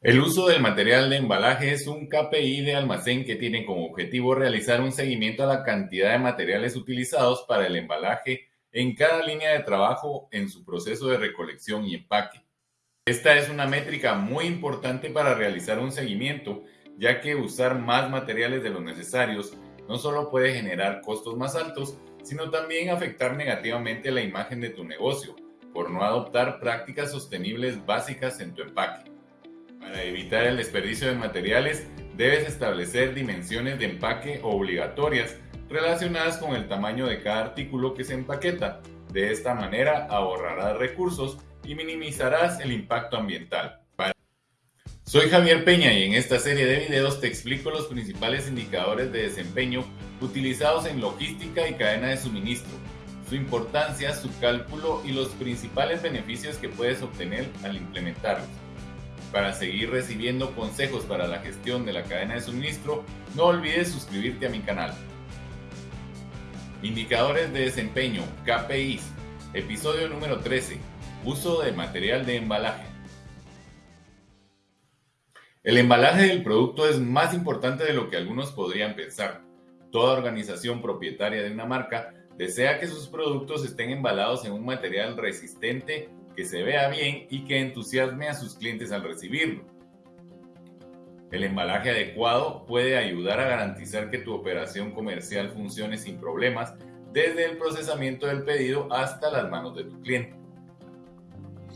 El uso del material de embalaje es un KPI de almacén que tiene como objetivo realizar un seguimiento a la cantidad de materiales utilizados para el embalaje en cada línea de trabajo en su proceso de recolección y empaque. Esta es una métrica muy importante para realizar un seguimiento, ya que usar más materiales de los necesarios no solo puede generar costos más altos, sino también afectar negativamente la imagen de tu negocio por no adoptar prácticas sostenibles básicas en tu empaque. Para evitar el desperdicio de materiales, debes establecer dimensiones de empaque obligatorias relacionadas con el tamaño de cada artículo que se empaqueta. De esta manera ahorrarás recursos y minimizarás el impacto ambiental. Soy Javier Peña y en esta serie de videos te explico los principales indicadores de desempeño utilizados en logística y cadena de suministro, su importancia, su cálculo y los principales beneficios que puedes obtener al implementarlos. Para seguir recibiendo consejos para la gestión de la cadena de suministro, no olvides suscribirte a mi canal. Indicadores de desempeño, KPIs, episodio número 13, uso de material de embalaje. El embalaje del producto es más importante de lo que algunos podrían pensar. Toda organización propietaria de una marca desea que sus productos estén embalados en un material resistente que se vea bien y que entusiasme a sus clientes al recibirlo. El embalaje adecuado puede ayudar a garantizar que tu operación comercial funcione sin problemas desde el procesamiento del pedido hasta las manos de tu cliente.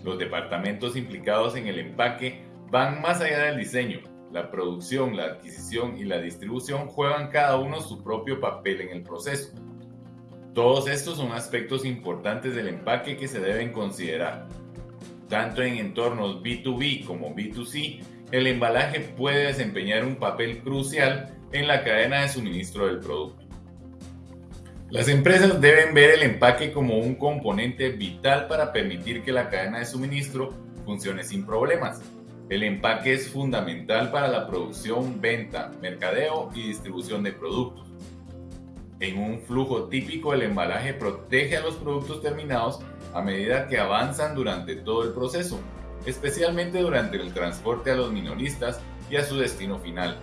Los departamentos implicados en el empaque van más allá del diseño. La producción, la adquisición y la distribución juegan cada uno su propio papel en el proceso. Todos estos son aspectos importantes del empaque que se deben considerar. Tanto en entornos B2B como B2C, el embalaje puede desempeñar un papel crucial en la cadena de suministro del producto. Las empresas deben ver el empaque como un componente vital para permitir que la cadena de suministro funcione sin problemas. El empaque es fundamental para la producción, venta, mercadeo y distribución de productos. En un flujo típico, el embalaje protege a los productos terminados a medida que avanzan durante todo el proceso, especialmente durante el transporte a los minoristas y a su destino final.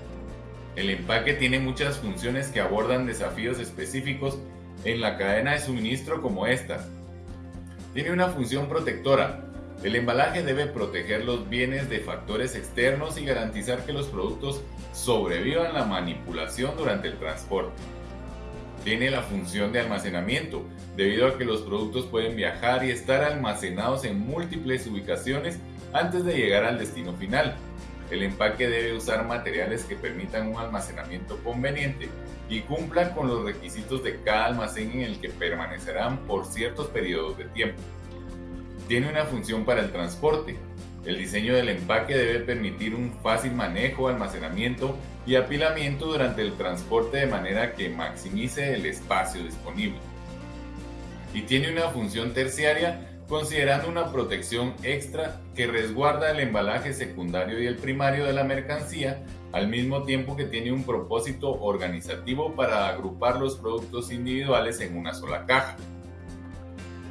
El empaque tiene muchas funciones que abordan desafíos específicos en la cadena de suministro como esta. Tiene una función protectora. El embalaje debe proteger los bienes de factores externos y garantizar que los productos sobrevivan la manipulación durante el transporte tiene la función de almacenamiento, debido a que los productos pueden viajar y estar almacenados en múltiples ubicaciones antes de llegar al destino final. El empaque debe usar materiales que permitan un almacenamiento conveniente y cumplan con los requisitos de cada almacén en el que permanecerán por ciertos periodos de tiempo. Tiene una función para el transporte, el diseño del empaque debe permitir un fácil manejo, almacenamiento y apilamiento durante el transporte de manera que maximice el espacio disponible. Y tiene una función terciaria considerando una protección extra que resguarda el embalaje secundario y el primario de la mercancía al mismo tiempo que tiene un propósito organizativo para agrupar los productos individuales en una sola caja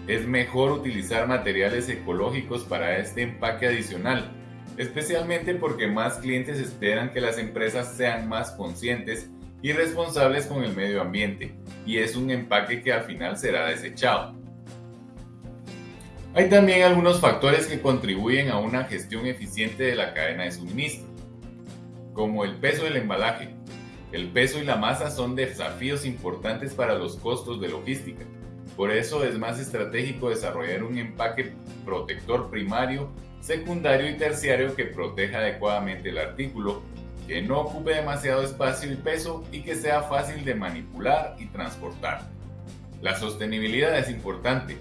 es mejor utilizar materiales ecológicos para este empaque adicional, especialmente porque más clientes esperan que las empresas sean más conscientes y responsables con el medio ambiente, y es un empaque que al final será desechado. Hay también algunos factores que contribuyen a una gestión eficiente de la cadena de suministro, como el peso del embalaje. El peso y la masa son desafíos importantes para los costos de logística por eso es más estratégico desarrollar un empaque protector primario, secundario y terciario que proteja adecuadamente el artículo, que no ocupe demasiado espacio y peso y que sea fácil de manipular y transportar. La sostenibilidad es importante.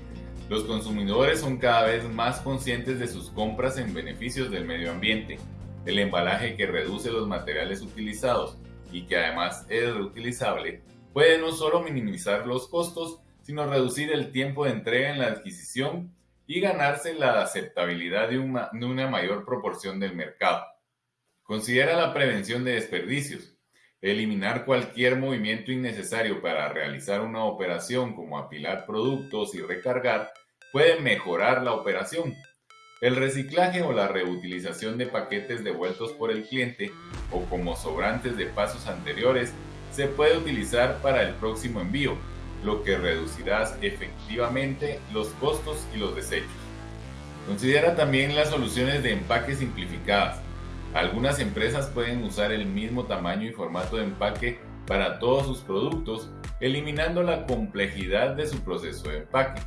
Los consumidores son cada vez más conscientes de sus compras en beneficios del medio ambiente. El embalaje que reduce los materiales utilizados y que además es reutilizable puede no solo minimizar los costos, sino reducir el tiempo de entrega en la adquisición y ganarse la aceptabilidad de una, mayor proporción del mercado. Considera la prevención de desperdicios. Eliminar cualquier movimiento innecesario para realizar una operación como apilar productos y recargar puede mejorar la operación. El reciclaje o la reutilización de paquetes devueltos por el cliente o como sobrantes de pasos anteriores se puede utilizar para el próximo envío, lo que reducirá efectivamente los costos y los desechos. Considera también las soluciones de empaque simplificadas. Algunas empresas pueden usar el mismo tamaño y formato de empaque para todos sus productos, eliminando la complejidad de su proceso de empaque.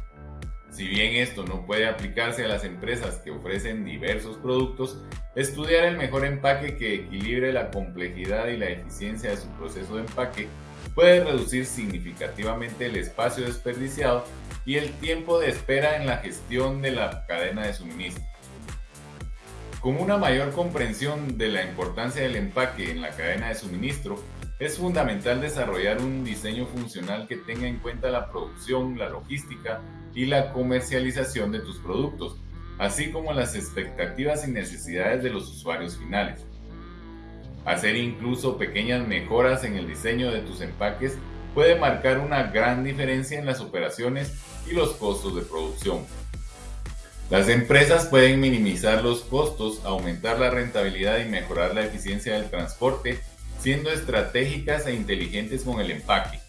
Si bien esto no puede aplicarse a las empresas que ofrecen diversos productos, estudiar el mejor empaque que equilibre la complejidad y la eficiencia de su proceso de empaque puede reducir significativamente el espacio desperdiciado y el tiempo de espera en la gestión de la cadena de suministro. Con una mayor comprensión de la importancia del empaque en la cadena de suministro, es fundamental desarrollar un diseño funcional que tenga en cuenta la producción, la logística y la comercialización de tus productos, así como las expectativas y necesidades de los usuarios finales. Hacer incluso pequeñas mejoras en el diseño de tus empaques puede marcar una gran diferencia en las operaciones y los costos de producción. Las empresas pueden minimizar los costos, aumentar la rentabilidad y mejorar la eficiencia del transporte, siendo estratégicas e inteligentes con el empaque.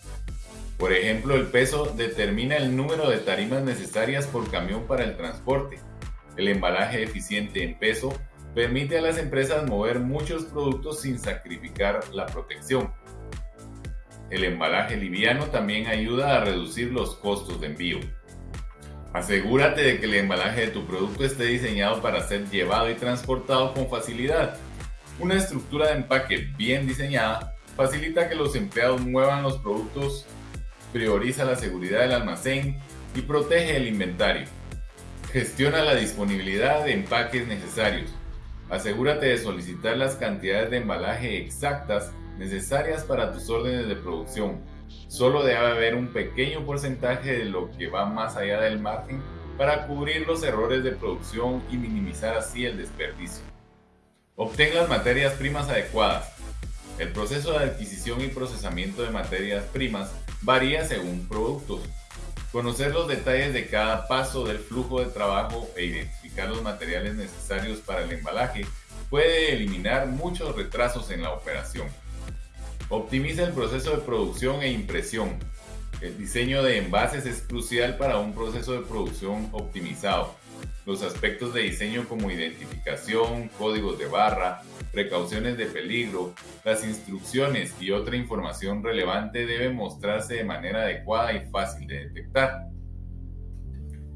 Por ejemplo, el peso determina el número de tarimas necesarias por camión para el transporte. El embalaje eficiente en peso permite a las empresas mover muchos productos sin sacrificar la protección. El embalaje liviano también ayuda a reducir los costos de envío. Asegúrate de que el embalaje de tu producto esté diseñado para ser llevado y transportado con facilidad. Una estructura de empaque bien diseñada facilita que los empleados muevan los productos, prioriza la seguridad del almacén y protege el inventario. Gestiona la disponibilidad de empaques necesarios Asegúrate de solicitar las cantidades de embalaje exactas necesarias para tus órdenes de producción. Solo debe haber un pequeño porcentaje de lo que va más allá del margen para cubrir los errores de producción y minimizar así el desperdicio. Obtén las materias primas adecuadas. El proceso de adquisición y procesamiento de materias primas varía según productos. Conocer los detalles de cada paso del flujo de trabajo e identificar los materiales necesarios para el embalaje puede eliminar muchos retrasos en la operación. Optimiza el proceso de producción e impresión. El diseño de envases es crucial para un proceso de producción optimizado. Los aspectos de diseño como identificación, códigos de barra, precauciones de peligro, las instrucciones y otra información relevante deben mostrarse de manera adecuada y fácil de detectar.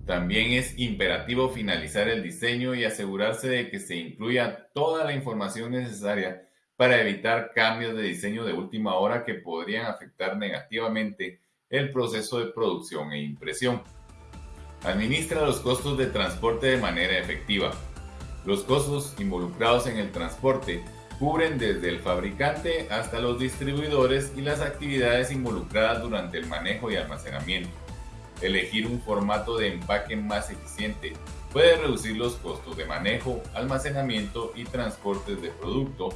También es imperativo finalizar el diseño y asegurarse de que se incluya toda la información necesaria para evitar cambios de diseño de última hora que podrían afectar negativamente el proceso de producción e impresión. Administra los costos de transporte de manera efectiva. Los costos involucrados en el transporte cubren desde el fabricante hasta los distribuidores y las actividades involucradas durante el manejo y almacenamiento. Elegir un formato de empaque más eficiente puede reducir los costos de manejo, almacenamiento y transportes de producto,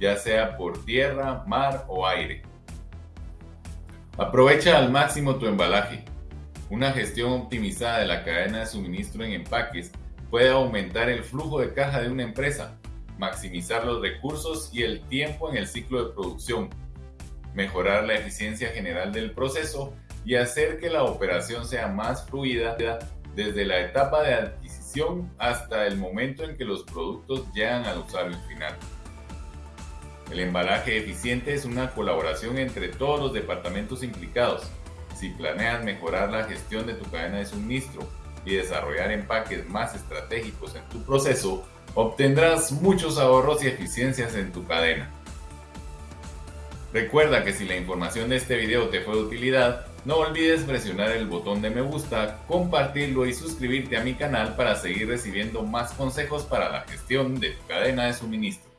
ya sea por tierra, mar o aire. Aprovecha al máximo tu embalaje. Una gestión optimizada de la cadena de suministro en empaques puede aumentar el flujo de caja de una empresa, maximizar los recursos y el tiempo en el ciclo de producción, mejorar la eficiencia general del proceso y hacer que la operación sea más fluida desde la etapa de adquisición hasta el momento en que los productos llegan al usuario final. El embalaje eficiente es una colaboración entre todos los departamentos implicados. Si planeas mejorar la gestión de tu cadena de suministro y desarrollar empaques más estratégicos en tu proceso, obtendrás muchos ahorros y eficiencias en tu cadena. Recuerda que si la información de este video te fue de utilidad, no olvides presionar el botón de me gusta, compartirlo y suscribirte a mi canal para seguir recibiendo más consejos para la gestión de tu cadena de suministro.